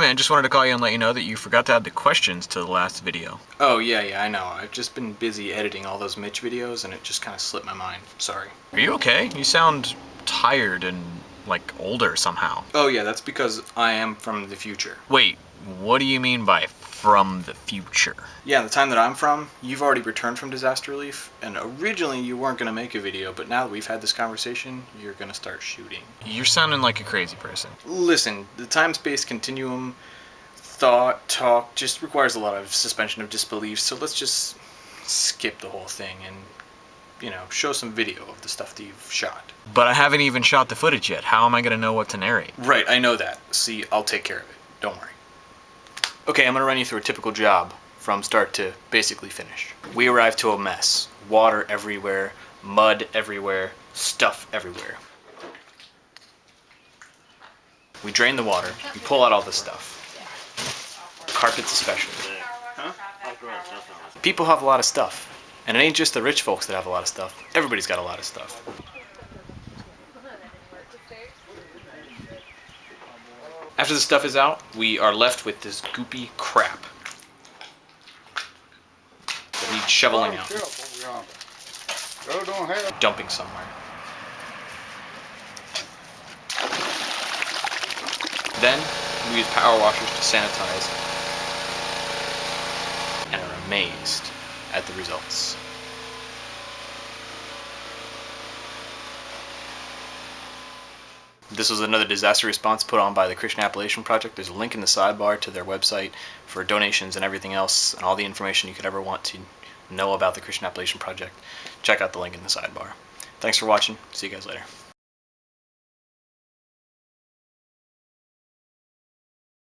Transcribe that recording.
man, just wanted to call you and let you know that you forgot to add the questions to the last video. Oh, yeah, yeah, I know. I've just been busy editing all those Mitch videos and it just kind of slipped my mind. Sorry. Are you okay? You sound tired and, like, older somehow. Oh, yeah, that's because I am from the future. Wait, what do you mean by from the future? Yeah, the time that I'm from, you've already returned from disaster relief, and originally you weren't going to make a video, but now that we've had this conversation, you're going to start shooting. You're sounding like a crazy person. Listen, the time-space continuum, thought, talk, just requires a lot of suspension of disbelief, so let's just skip the whole thing and, you know, show some video of the stuff that you've shot. But I haven't even shot the footage yet. How am I going to know what to narrate? Right, I know that. See, I'll take care of it. Don't worry. Okay, I'm gonna run you through a typical job from start to basically finish. We arrive to a mess. Water everywhere, mud everywhere, stuff everywhere. We drain the water, we pull out all the stuff. Carpets especially. People have a lot of stuff. And it ain't just the rich folks that have a lot of stuff. Everybody's got a lot of stuff. After the stuff is out, we are left with this goopy crap that needs shoveling out, dumping somewhere. Then, we use power washers to sanitize and are amazed at the results. This was another disaster response put on by the Christian Appalachian Project. There's a link in the sidebar to their website for donations and everything else and all the information you could ever want to know about the Christian Appalachian Project. Check out the link in the sidebar. Thanks for watching. See you guys later.